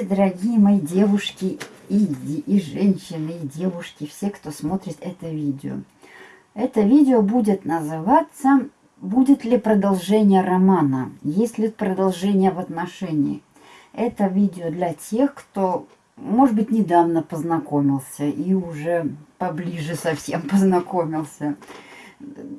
Здравствуйте, дорогие мои девушки и, и женщины, и девушки, все, кто смотрит это видео. Это видео будет называться «Будет ли продолжение романа? Есть ли продолжение в отношении?» Это видео для тех, кто, может быть, недавно познакомился и уже поближе совсем познакомился.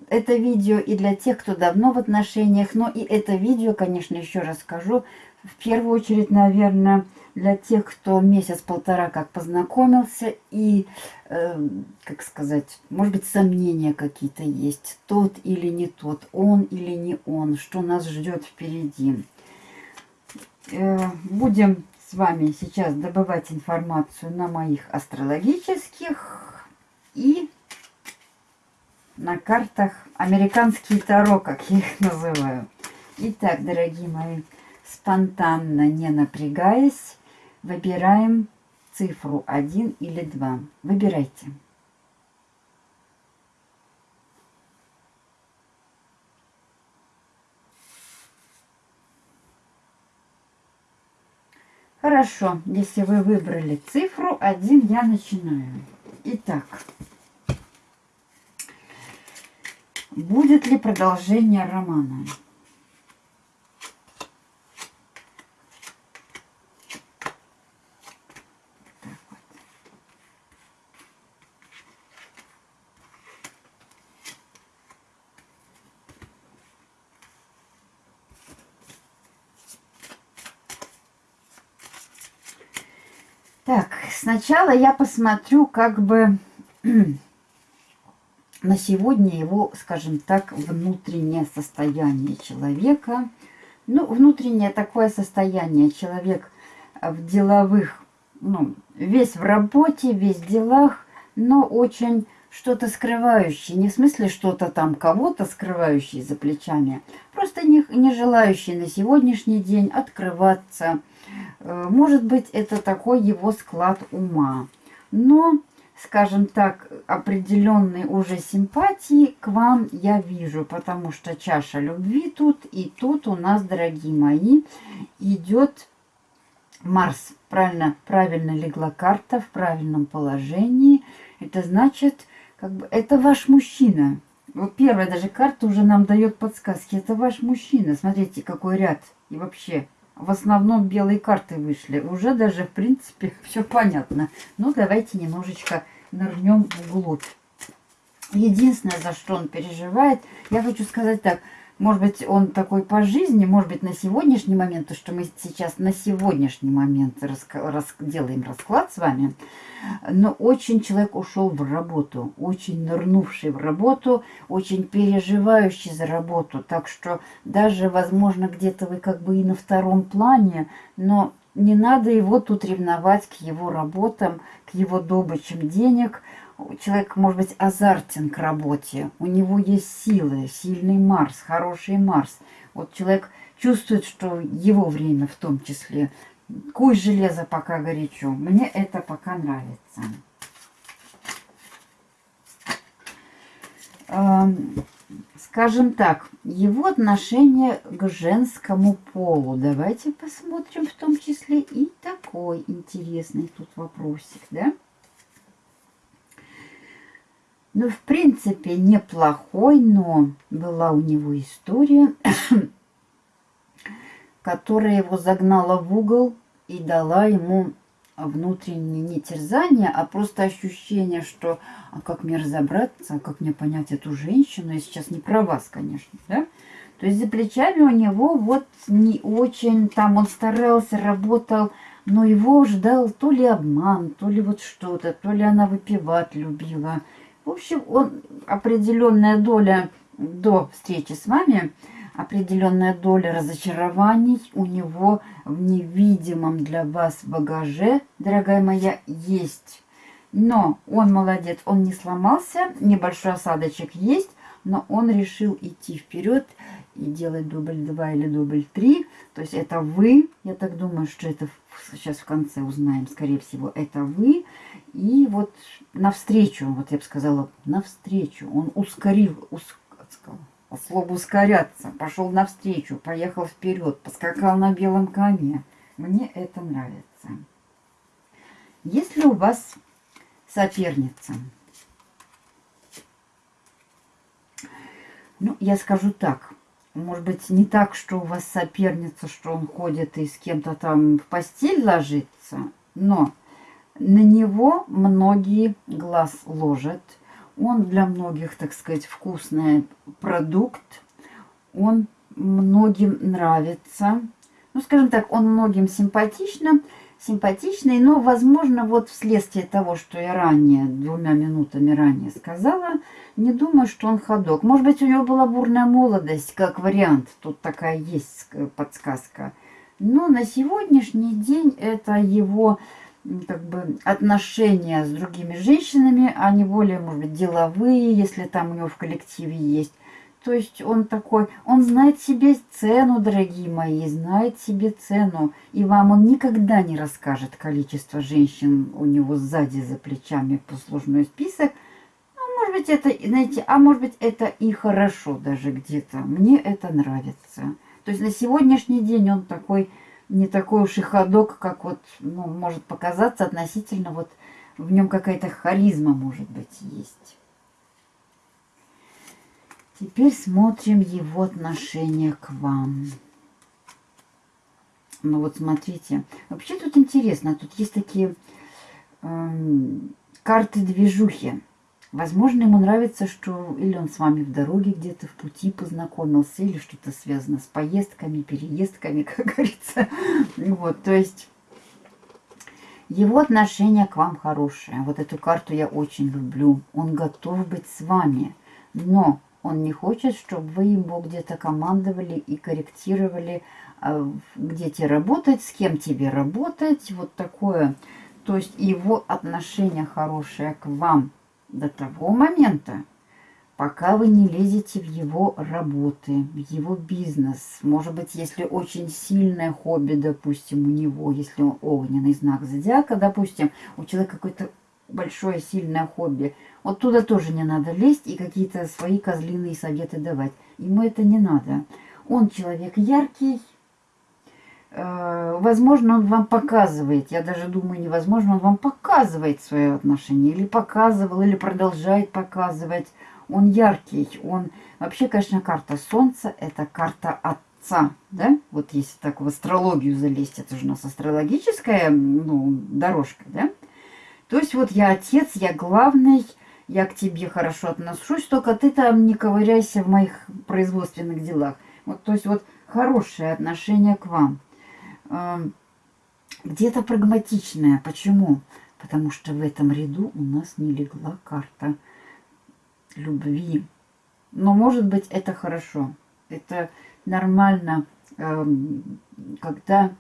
Это видео и для тех, кто давно в отношениях, но и это видео, конечно, еще раз скажу, в первую очередь, наверное, для тех, кто месяц-полтора как познакомился и, э, как сказать, может быть, сомнения какие-то есть, тот или не тот, он или не он, что нас ждет впереди. Э, будем с вами сейчас добывать информацию на моих астрологических и на картах американские таро, как я их называю. Итак, дорогие мои, спонтанно, не напрягаясь, выбираем цифру 1 или 2. Выбирайте. Хорошо, если вы выбрали цифру 1, я начинаю. Итак, будет ли продолжение романа? Так, сначала я посмотрю как бы на сегодня его, скажем так, внутреннее состояние человека. Ну, внутреннее такое состояние. Человек в деловых, ну, весь в работе, весь в делах, но очень что-то скрывающее. Не в смысле что-то там кого-то скрывающее за плечами. Просто не, не желающий на сегодняшний день открываться, может быть, это такой его склад ума. Но, скажем так, определенной уже симпатии к вам я вижу, потому что чаша любви тут и тут у нас, дорогие мои, идет Марс. Правильно, правильно легла карта в правильном положении. Это значит, как бы, это ваш мужчина. Вот первая даже карта уже нам дает подсказки. Это ваш мужчина. Смотрите, какой ряд. И вообще, в основном белые карты вышли. Уже даже, в принципе, все понятно. Но давайте немножечко нырнем вглубь. Единственное, за что он переживает, я хочу сказать так, может быть, он такой по жизни, может быть, на сегодняшний момент, то, что мы сейчас на сегодняшний момент рас, рас, делаем расклад с вами, но очень человек ушел в работу, очень нырнувший в работу, очень переживающий за работу. Так что даже, возможно, где-то вы как бы и на втором плане, но не надо его тут ревновать к его работам, к его добычам денег – человек может быть азартен к работе, у него есть силы, сильный Марс, хороший Марс. Вот человек чувствует, что его время в том числе. Куй железо пока горячо. Мне это пока нравится. Скажем так, его отношение к женскому полу. Давайте посмотрим в том числе и такой интересный тут вопросик, да? Ну, в принципе, неплохой, но была у него история, которая его загнала в угол и дала ему внутреннее не терзание, а просто ощущение, что а как мне разобраться, а как мне понять эту женщину, я сейчас не про вас, конечно, да? То есть за плечами у него вот не очень, там он старался, работал, но его ждал то ли обман, то ли вот что-то, то ли она выпивать любила, в общем, он определенная доля до встречи с вами, определенная доля разочарований у него в невидимом для вас багаже, дорогая моя, есть. Но он молодец, он не сломался, небольшой осадочек есть, но он решил идти вперед и делать дубль 2 или дубль 3. То есть это вы, я так думаю, что это сейчас в конце узнаем, скорее всего, это вы. И вот навстречу, вот я бы сказала, навстречу, он ускорил, уск, слово ускоряться, пошел навстречу, поехал вперед, поскакал на белом коне. Мне это нравится. Если у вас соперница, ну, я скажу так, может быть, не так, что у вас соперница, что он ходит и с кем-то там в постель ложится, но на него многие глаз ложат. Он для многих, так сказать, вкусный продукт. Он многим нравится. Ну, скажем так, он многим симпатичным, симпатичный, но, возможно, вот вследствие того, что я ранее, двумя минутами ранее сказала, не думаю, что он ходок. Может быть, у него была бурная молодость, как вариант. Тут такая есть подсказка. Но на сегодняшний день это его как бы отношения с другими женщинами, они более, может быть, деловые, если там у него в коллективе есть. То есть он такой, он знает себе цену, дорогие мои, знает себе цену. И вам он никогда не расскажет количество женщин у него сзади за плечами послужной список. Ну, может быть, это, знаете, а может быть, это и хорошо даже где-то. Мне это нравится. То есть на сегодняшний день он такой, не такой уж и ходок, как вот, ну, может показаться относительно вот в нем какая-то харизма, может быть, есть. Теперь смотрим его отношение к вам. Ну вот смотрите. Вообще тут интересно. Тут есть такие э, карты движухи. Возможно, ему нравится, что или он с вами в дороге где-то в пути познакомился, или что-то связано с поездками, переездками, как говорится. Вот, то есть его отношение к вам хорошее. Вот эту карту я очень люблю. Он готов быть с вами. Но он не хочет, чтобы вы ему где-то командовали и корректировали, а, где тебе работать, с кем тебе работать. Вот такое. То есть его отношение хорошее к вам до того момента, пока вы не лезете в его работы, в его бизнес. Может быть, если очень сильное хобби, допустим, у него, если он огненный знак зодиака, допустим, у человека какой-то большое сильное хобби. Вот туда тоже не надо лезть и какие-то свои козлиные советы давать. Ему это не надо. Он человек яркий. Э, возможно, он вам показывает, я даже думаю, невозможно, он вам показывает свое отношение, или показывал, или продолжает показывать. Он яркий, он... Вообще, конечно, карта Солнца – это карта отца, да? Вот если так в астрологию залезть, это же у нас астрологическая ну, дорожка, да? То есть вот я отец, я главный, я к тебе хорошо отношусь, только ты там не ковыряйся в моих производственных делах. Вот, то есть вот хорошее отношение к вам. Где-то прагматичное. Почему? Потому что в этом ряду у нас не легла карта любви. Но может быть это хорошо. Это нормально, когда,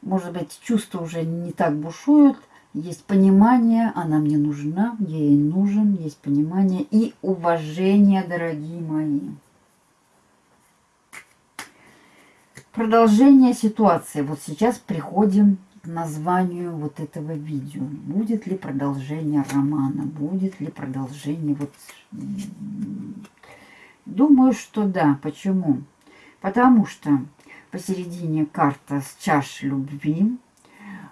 может быть, чувства уже не так бушуют, есть понимание, она мне нужна, я ей нужен, есть понимание и уважение, дорогие мои. Продолжение ситуации. Вот сейчас приходим к названию вот этого видео. Будет ли продолжение романа? Будет ли продолжение вот... Думаю, что да. Почему? Потому что посередине карта с чаш любви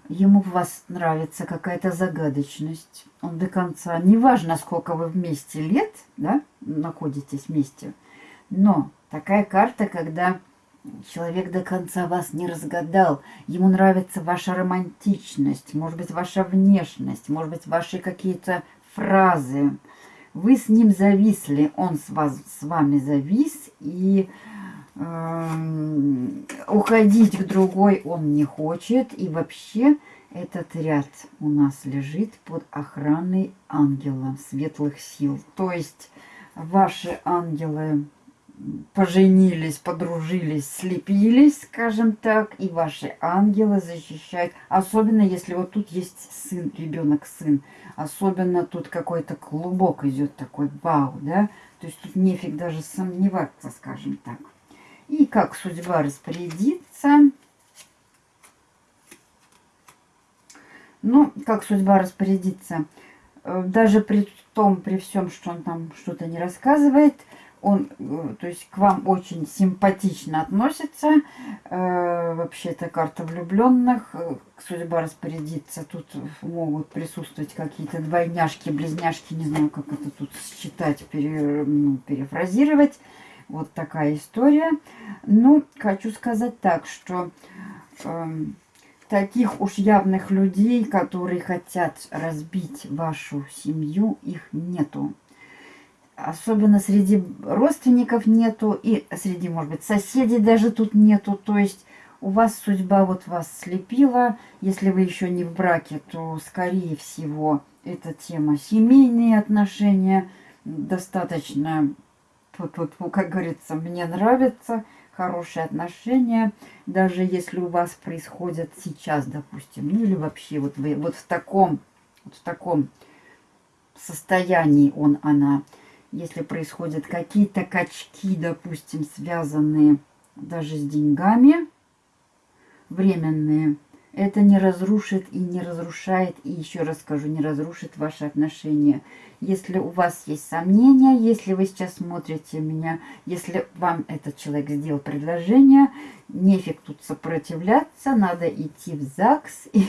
ему в вас нравится какая-то загадочность. Он до конца, неважно, сколько вы вместе лет, да, находитесь вместе, но такая карта, когда человек до конца вас не разгадал, ему нравится ваша романтичность, может быть, ваша внешность, может быть, ваши какие-то фразы. Вы с ним зависли, он с, вас, с вами завис, и уходить к другой он не хочет. И вообще этот ряд у нас лежит под охраной ангела светлых сил. То есть ваши ангелы поженились, подружились, слепились, скажем так, и ваши ангелы защищают. Особенно, если вот тут есть сын, ребенок сын. Особенно тут какой-то клубок идет такой, вау, да? То есть тут нефиг даже сомневаться, скажем так. И как судьба распорядится. Ну, как судьба распорядится. Э, даже при том, при всем, что он там что-то не рассказывает, он, э, то есть, к вам очень симпатично относится. Э, э, вообще-то карта влюбленных. Э, судьба распорядится. Тут могут присутствовать какие-то двойняшки, близняшки. Не знаю, как это тут считать, пере, ну, перефразировать. Вот такая история. Ну, хочу сказать так, что э, таких уж явных людей, которые хотят разбить вашу семью, их нету особенно среди родственников нету, и среди, может быть, соседей даже тут нету. То есть у вас судьба вот вас слепила. Если вы еще не в браке, то, скорее всего, эта тема семейные отношения достаточно, как говорится, мне нравится, хорошие отношения, даже если у вас происходят сейчас, допустим, ну или вообще вот вы вот в таком, вот в таком состоянии он, она, если происходят какие-то качки, допустим, связанные даже с деньгами, временные, это не разрушит и не разрушает, и еще раз скажу, не разрушит ваши отношения. Если у вас есть сомнения, если вы сейчас смотрите меня, если вам этот человек сделал предложение, нефиг тут сопротивляться, надо идти в ЗАГС и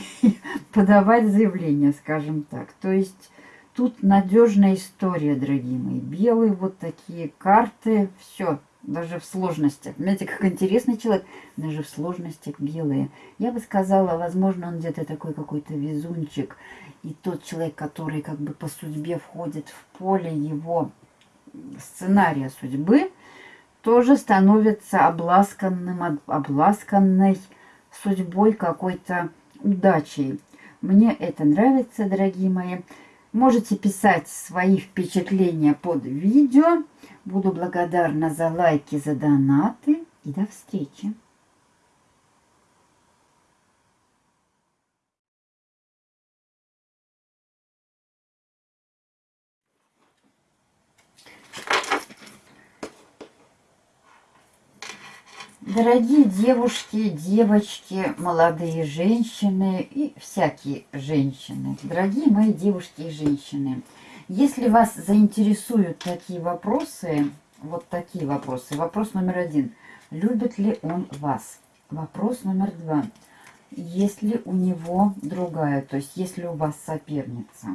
подавать заявление, скажем так. То есть Тут надежная история, дорогие мои. Белые вот такие карты. Все, даже в сложностях. Знаете, как интересный человек, даже в сложностях белые. Я бы сказала, возможно, он где-то такой какой-то везунчик. И тот человек, который как бы по судьбе входит в поле его сценария судьбы, тоже становится обласканным, обласканной судьбой какой-то удачей. Мне это нравится, дорогие мои. Можете писать свои впечатления под видео. Буду благодарна за лайки, за донаты. И до встречи! Дорогие девушки, девочки, молодые женщины и всякие женщины, дорогие мои девушки и женщины, если вас заинтересуют такие вопросы, вот такие вопросы. Вопрос номер один. Любит ли он вас? Вопрос номер два. Есть ли у него другая, то есть есть ли у вас соперница?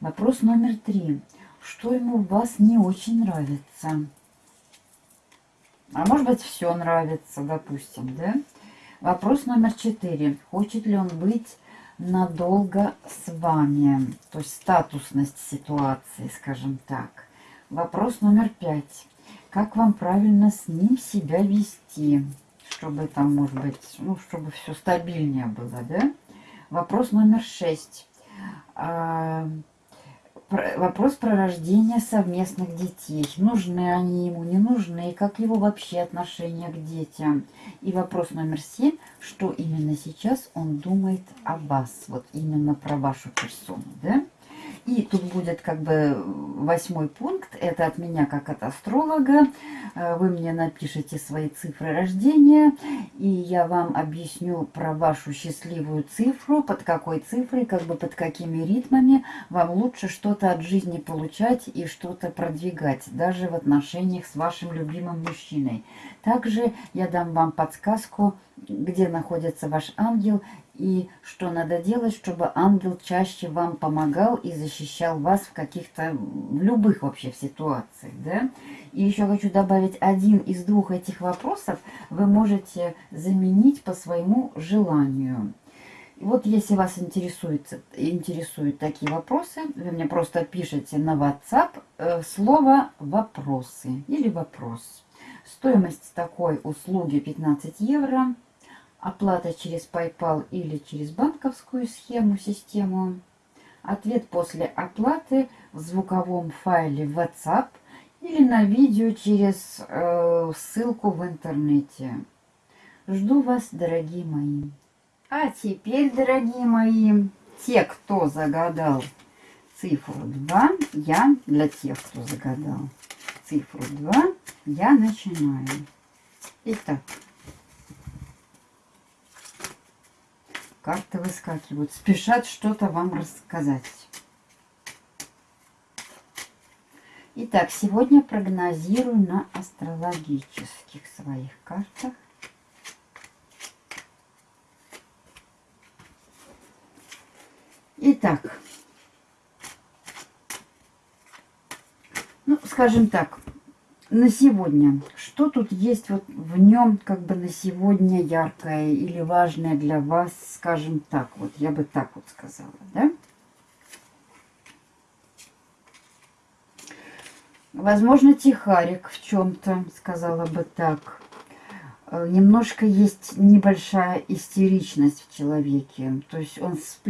Вопрос номер три. Что ему в вас не очень нравится? А может быть, все нравится, допустим, да? Вопрос номер четыре. Хочет ли он быть надолго с вами? То есть статусность ситуации, скажем так. Вопрос номер пять. Как вам правильно с ним себя вести? Чтобы там, может быть, ну, чтобы все стабильнее было, да? Вопрос номер шесть. Вопрос про рождение совместных детей. Нужны они ему, не нужны, как его вообще отношение к детям. И вопрос номер семь, что именно сейчас он думает о вас, вот именно про вашу персону, да? И тут будет как бы восьмой пункт. Это от меня как от астролога. Э, вы мне напишите свои цифры рождения. И я вам объясню про вашу счастливую цифру. Под какой цифрой, как бы под какими ритмами вам лучше что-то от жизни получать и что-то продвигать. Даже в отношениях с вашим любимым мужчиной. Также я дам вам подсказку, где находится ваш ангел и что надо делать, чтобы ангел чаще вам помогал и защищал вас в каких-то, в любых вообще ситуациях, да? И еще хочу добавить, один из двух этих вопросов вы можете заменить по своему желанию. Вот если вас интересует, интересуют такие вопросы, вы мне просто пишите на WhatsApp э, слово «вопросы» или «вопрос». Стоимость такой услуги 15 евро оплата через PayPal или через банковскую схему, систему. Ответ после оплаты в звуковом файле WhatsApp или на видео через э, ссылку в интернете. Жду вас, дорогие мои. А теперь, дорогие мои, те, кто загадал цифру 2, я, для тех, кто загадал цифру 2, я начинаю. Итак, карты выскакивают, спешат что-то вам рассказать. Итак, сегодня прогнозирую на астрологических своих картах. Итак, ну, скажем так, на сегодня, что тут есть вот в нем как бы на сегодня яркое или важное для вас, скажем так, вот я бы так вот сказала, да? Возможно, тихарик в чем-то, сказала бы так. Э, немножко есть небольшая истеричность в человеке. То есть он с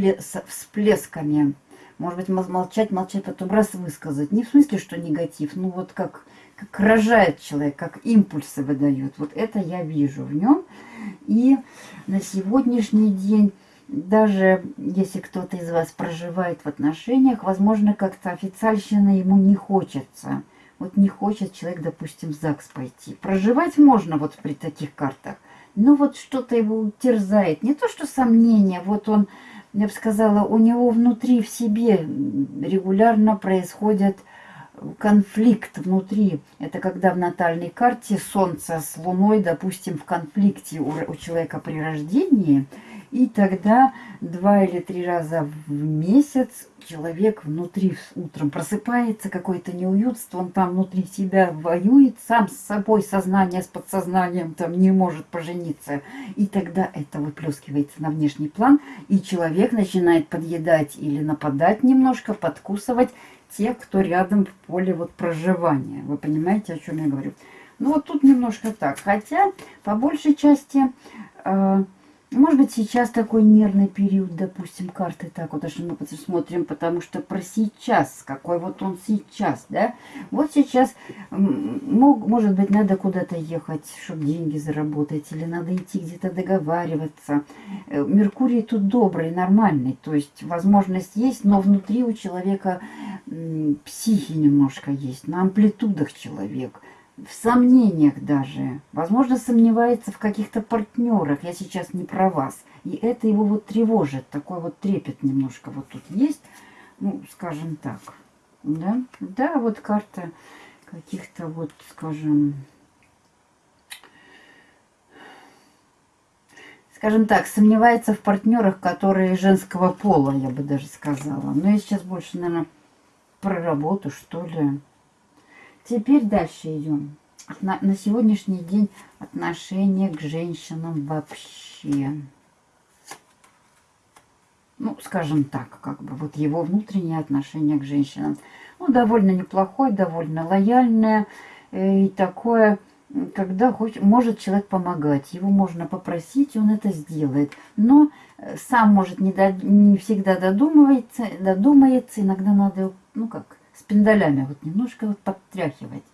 всплесками. Может быть, молчать, молчать, потом раз высказать. Не в смысле, что негатив, ну вот как, как рожает человек, как импульсы выдает. Вот это я вижу в нем. И на сегодняшний день даже если кто-то из вас проживает в отношениях, возможно, как-то официальщина ему не хочется. Вот не хочет человек, допустим, в ЗАГС пойти. Проживать можно вот при таких картах. Но вот что-то его терзает. Не то, что сомнение. Вот он, я бы сказала, у него внутри в себе регулярно происходит конфликт внутри. Это когда в натальной карте Солнце с Луной, допустим, в конфликте у, у человека при рождении – и тогда два или три раза в месяц человек внутри утром просыпается, какое-то неуютство, он там внутри себя воюет, сам с собой, сознание с подсознанием там не может пожениться. И тогда это выплескивается на внешний план, и человек начинает подъедать или нападать немножко, подкусывать тех, кто рядом в поле вот проживания. Вы понимаете, о чем я говорю? Ну вот тут немножко так. Хотя, по большей части... Э, может быть, сейчас такой нервный период, допустим, карты так вот, что мы посмотрим, потому что про сейчас, какой вот он сейчас, да? Вот сейчас, мог, может быть, надо куда-то ехать, чтобы деньги заработать, или надо идти где-то договариваться. Э, Меркурий тут добрый, нормальный, то есть возможность есть, но внутри у человека психи немножко есть, на амплитудах человек – в сомнениях даже. Возможно, сомневается в каких-то партнерах. Я сейчас не про вас. И это его вот тревожит. Такой вот трепет немножко вот тут есть. Ну, скажем так. Да, да вот карта каких-то вот, скажем... Скажем так, сомневается в партнерах, которые женского пола, я бы даже сказала. Но я сейчас больше, наверное, про работу, что ли. Теперь дальше идем. На, на сегодняшний день отношение к женщинам вообще. Ну, скажем так, как бы вот его внутреннее отношение к женщинам. Ну, довольно неплохое, довольно лояльное. Э, и такое, когда хочет, может человек помогать. Его можно попросить, он это сделает. Но э, сам может не, до, не всегда додумывается, додумается. Иногда надо, ну как, с пиндалями вот немножко вот подтряхивать.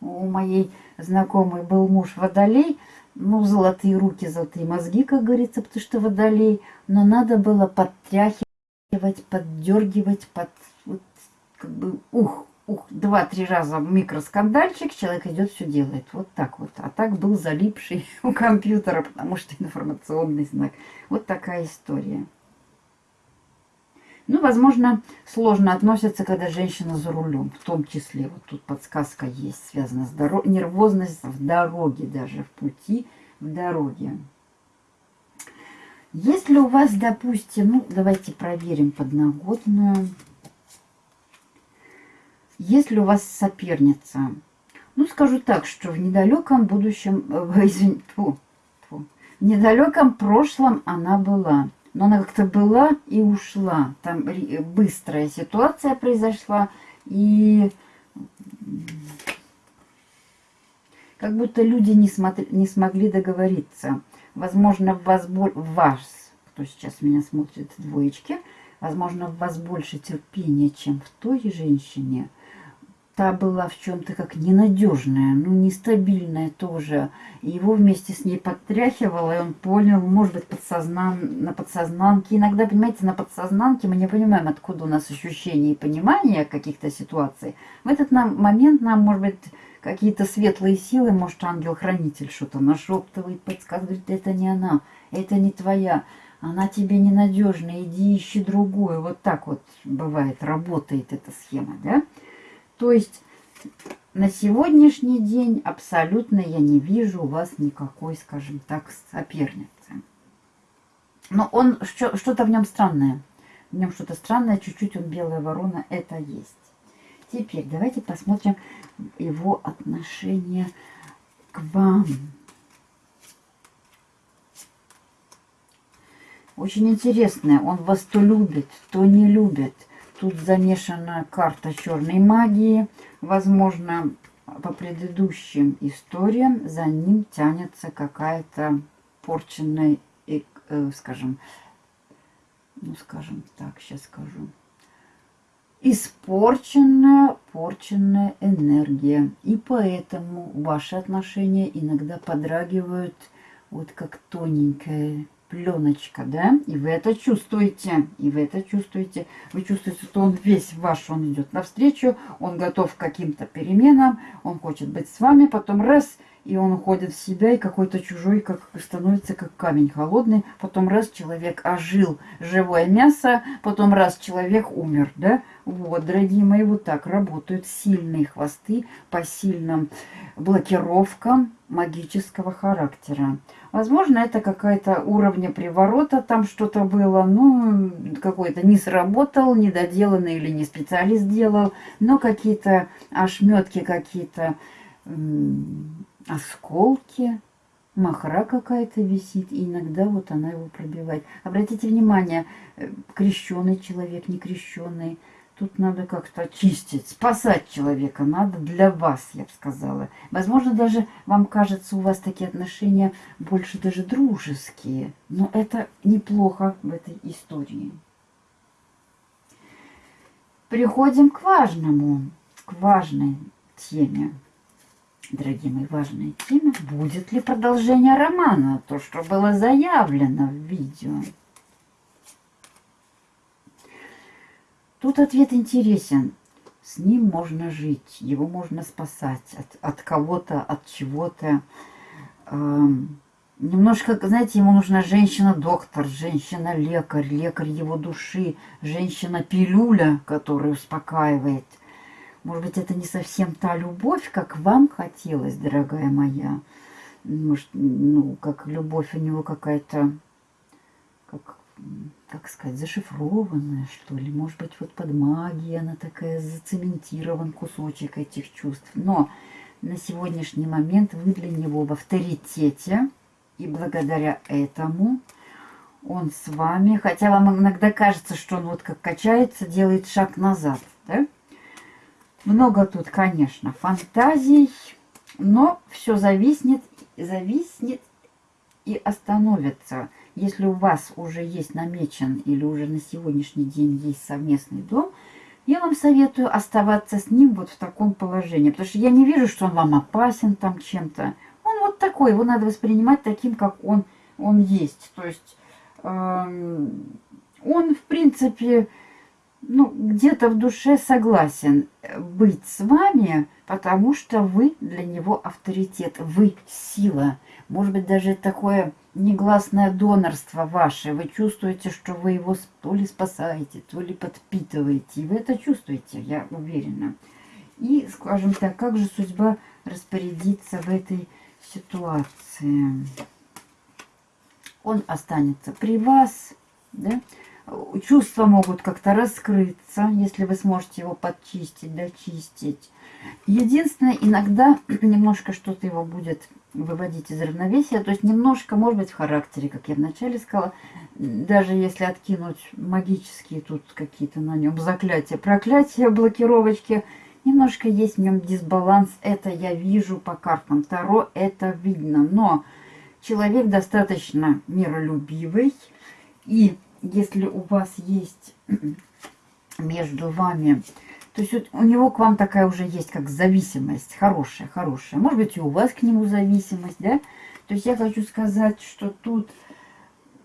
У моей знакомой был муж водолей, ну, золотые руки, золотые мозги, как говорится, потому что водолей, но надо было подтряхивать, поддергивать, под, вот, как бы, ух, ух, два-три раза микроскандальчик, человек идет, все делает. Вот так вот. А так был залипший у компьютера, потому что информационный знак. Вот такая история. Ну, возможно, сложно относятся, когда женщина за рулем. В том числе, вот тут подсказка есть, связана с дорогой. Нервозность в дороге даже, в пути, в дороге. Если у вас, допустим, ну, давайте проверим подноготную. Если у вас соперница, ну, скажу так, что в недалеком будущем, э, извините, в недалеком прошлом она была но она как-то была и ушла. Там быстрая ситуация произошла, и как будто люди не, смотри, не смогли договориться. Возможно, в вас, в вас, кто сейчас меня смотрит, двоечки, возможно, в вас больше терпения, чем в той женщине, та была в чем-то как ненадежная, ну, нестабильная тоже. И его вместе с ней подтряхивало, и он понял, может быть, подсознан... на подсознанке. Иногда, понимаете, на подсознанке мы не понимаем, откуда у нас ощущения и понимание каких-то ситуаций. В этот нам, момент нам, может быть, какие-то светлые силы, может, ангел-хранитель что-то нашептывает, подсказывает, это не она, это не твоя она тебе ненадежная, иди ищи другую. Вот так вот бывает, работает эта схема, да? То есть на сегодняшний день абсолютно я не вижу у вас никакой, скажем так, соперницы. Но он что-то в нем странное. в нем что-то странное, чуть-чуть он белая ворона, это есть. Теперь давайте посмотрим его отношение к вам. Очень интересное. Он вас то любит, то не любит. Тут замешана карта черной магии. Возможно, по предыдущим историям за ним тянется какая-то порченная, э, скажем, ну, скажем так, сейчас скажу, испорченная, порченная энергия. И поэтому ваши отношения иногда подрагивают вот как тоненькая пленочка, да, и вы это чувствуете, и вы это чувствуете. Вы чувствуете, что он весь ваш, он идет навстречу, он готов к каким-то переменам, он хочет быть с вами, потом раз, и он уходит в себя, и какой-то чужой как становится как камень холодный, потом раз человек ожил, живое мясо, потом раз человек умер, да, вот, дорогие мои, вот так работают сильные хвосты по сильным блокировкам магического характера. Возможно, это какая-то уровня приворота, там что-то было, ну, какой-то не сработал, недоделанный или не специалист делал, но какие-то ошметки, какие-то осколки, махра какая-то висит, и иногда вот она его пробивает. Обратите внимание, э, крещенный человек, не крещенный, Тут надо как-то очистить, спасать человека надо для вас, я бы сказала. Возможно, даже вам кажется, у вас такие отношения больше даже дружеские. Но это неплохо в этой истории. Приходим к важному, к важной теме. Дорогие мои, важная тема. Будет ли продолжение романа? То, что было заявлено в видео. Тут ответ интересен. С ним можно жить, его можно спасать от, от кого-то, от чего-то. Эм, немножко, знаете, ему нужна женщина-доктор, женщина-лекарь, лекарь его души, женщина-пилюля, которая успокаивает. Может быть, это не совсем та любовь, как вам хотелось, дорогая моя. Может, ну, как любовь у него какая-то, как как сказать, зашифрованная, что ли. Может быть, вот под магией она такая зацементирован кусочек этих чувств. Но на сегодняшний момент вы для него в авторитете. И благодаря этому он с вами, хотя вам иногда кажется, что он вот как качается, делает шаг назад, да? Много тут, конечно, фантазий, но все зависнет, зависнет и остановится если у вас уже есть намечен или уже на сегодняшний день есть совместный дом, я вам советую оставаться с ним вот в таком положении. Потому что я не вижу, что он вам опасен там чем-то. Он вот такой, его надо воспринимать таким, как он, он есть. То есть э, он, в принципе, ну, где-то в душе согласен быть с вами, потому что вы для него авторитет, вы сила. Может быть, даже такое негласное донорство ваше. Вы чувствуете, что вы его то ли спасаете, то ли подпитываете. И вы это чувствуете, я уверена. И, скажем так, как же судьба распорядится в этой ситуации? Он останется при вас, да? Чувства могут как-то раскрыться, если вы сможете его подчистить, дочистить. Единственное, иногда немножко что-то его будет выводить из равновесия. То есть немножко, может быть, в характере, как я вначале сказала, даже если откинуть магические тут какие-то на нем заклятия, проклятия, блокировочки, немножко есть в нем дисбаланс. Это я вижу по картам Таро, это видно. Но человек достаточно миролюбивый. И если у вас есть между вами то есть у него к вам такая уже есть как зависимость, хорошая, хорошая. Может быть и у вас к нему зависимость, да? То есть я хочу сказать, что тут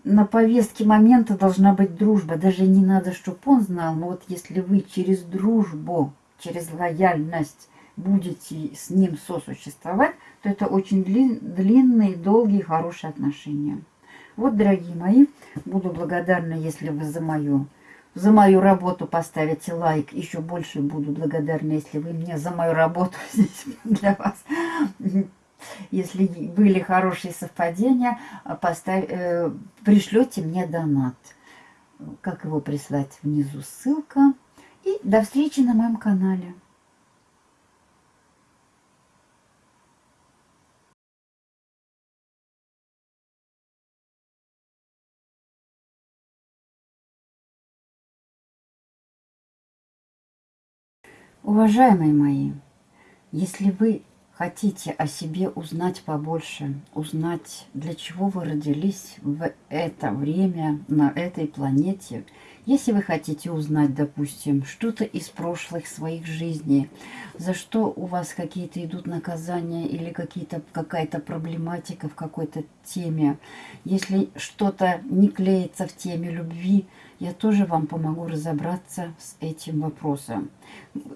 на повестке момента должна быть дружба. Даже не надо, чтобы он знал, но вот если вы через дружбу, через лояльность будете с ним сосуществовать, то это очень длинные, долгие, хорошие отношения. Вот, дорогие мои, буду благодарна, если вы за мою за мою работу поставите лайк. Еще больше буду благодарна, если вы мне за мою работу здесь для вас. Если были хорошие совпадения, поставь, э, пришлете мне донат. как его прислать, внизу ссылка. И до встречи на моем канале. Уважаемые мои, если вы хотите о себе узнать побольше, узнать, для чего вы родились в это время на этой планете, если вы хотите узнать, допустим, что-то из прошлых своих жизней, за что у вас какие-то идут наказания или какая-то проблематика в какой-то теме, если что-то не клеится в теме любви, я тоже вам помогу разобраться с этим вопросом.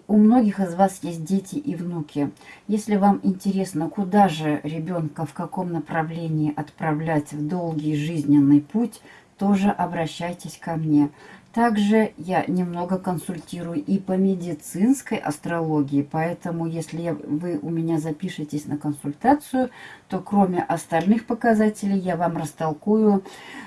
У многих из вас есть дети и внуки. Если вам интересно, куда же ребенка, в каком направлении отправлять в долгий жизненный путь, тоже обращайтесь ко мне. Также я немного консультирую и по медицинской астрологии, поэтому если вы у меня запишетесь на консультацию, то кроме остальных показателей я вам растолкую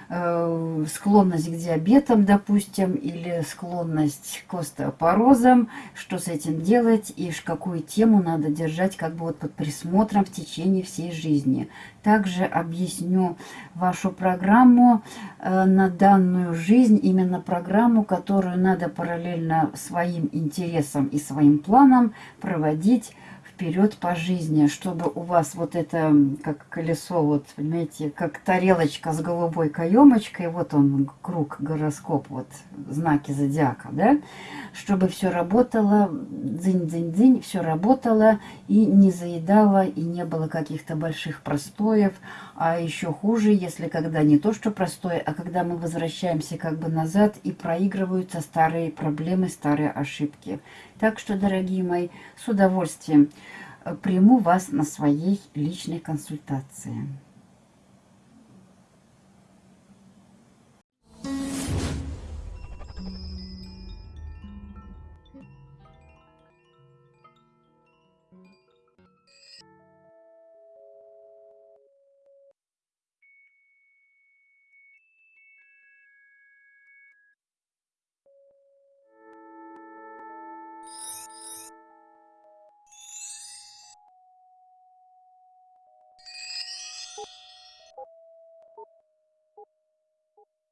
э, склонность к диабетам, допустим, или склонность к остеопорозам, что с этим делать и какую тему надо держать как бы вот под присмотром в течение всей жизни. Также объясню вашу программу э, на данную жизнь, именно программу, которую надо параллельно своим интересам и своим планам проводить вперед по жизни, чтобы у вас вот это, как колесо, вот, понимаете, как тарелочка с голубой каемочкой, вот он, круг, гороскоп, вот, знаки зодиака, да, чтобы все работало, дзынь-дзынь-дзынь, все работало и не заедало, и не было каких-то больших простоев, а еще хуже, если когда не то, что простое, а когда мы возвращаемся как бы назад и проигрываются старые проблемы, старые ошибки. Так что, дорогие мои, с удовольствием приму вас на своей личной консультации.